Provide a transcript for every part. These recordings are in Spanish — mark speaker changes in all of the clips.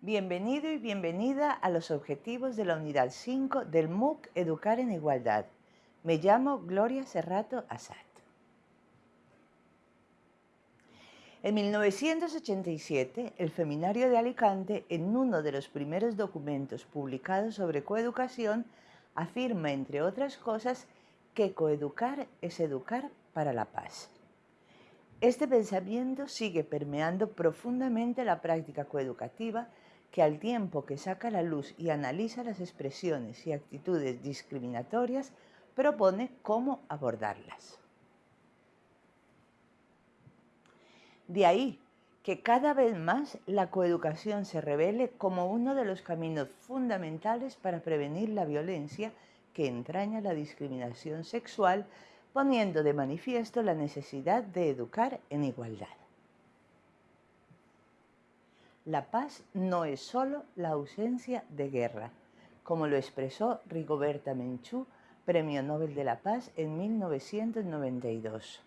Speaker 1: Bienvenido y bienvenida a los objetivos de la unidad 5 del MOOC Educar en Igualdad. Me llamo Gloria Serrato Assad. En 1987, el Feminario de Alicante, en uno de los primeros documentos publicados sobre coeducación, afirma, entre otras cosas, que coeducar es educar para la paz. Este pensamiento sigue permeando profundamente la práctica coeducativa que al tiempo que saca la luz y analiza las expresiones y actitudes discriminatorias, propone cómo abordarlas. De ahí que cada vez más la coeducación se revele como uno de los caminos fundamentales para prevenir la violencia que entraña la discriminación sexual, poniendo de manifiesto la necesidad de educar en igualdad. La paz no es solo la ausencia de guerra, como lo expresó Rigoberta Menchú, Premio Nobel de la Paz en 1992.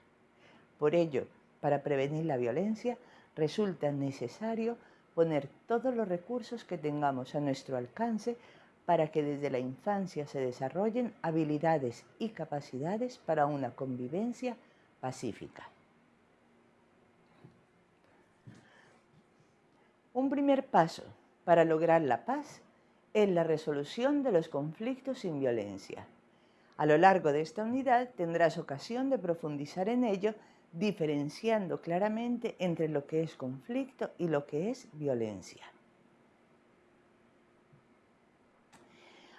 Speaker 1: Por ello, para prevenir la violencia, resulta necesario poner todos los recursos que tengamos a nuestro alcance para que desde la infancia se desarrollen habilidades y capacidades para una convivencia pacífica. Un primer paso para lograr la paz es la resolución de los conflictos sin violencia. A lo largo de esta unidad tendrás ocasión de profundizar en ello, diferenciando claramente entre lo que es conflicto y lo que es violencia.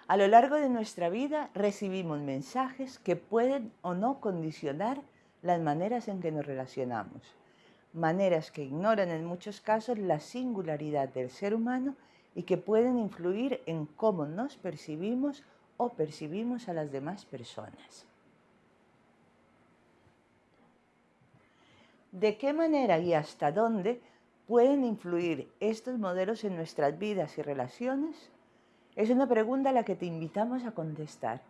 Speaker 1: A lo largo de nuestra vida recibimos mensajes que pueden o no condicionar las maneras en que nos relacionamos maneras que ignoran en muchos casos la singularidad del ser humano y que pueden influir en cómo nos percibimos o percibimos a las demás personas. ¿De qué manera y hasta dónde pueden influir estos modelos en nuestras vidas y relaciones? Es una pregunta a la que te invitamos a contestar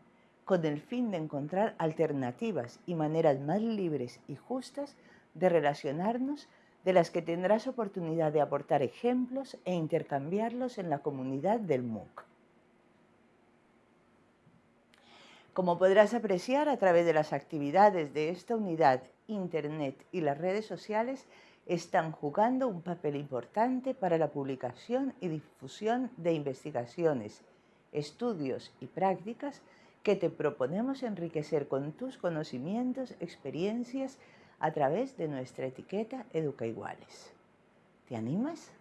Speaker 1: con el fin de encontrar alternativas y maneras más libres y justas de relacionarnos de las que tendrás oportunidad de aportar ejemplos e intercambiarlos en la comunidad del MOOC. Como podrás apreciar a través de las actividades de esta unidad, Internet y las redes sociales están jugando un papel importante para la publicación y difusión de investigaciones, estudios y prácticas que te proponemos enriquecer con tus conocimientos, experiencias, a través de nuestra etiqueta Educa Iguales. ¿Te animas?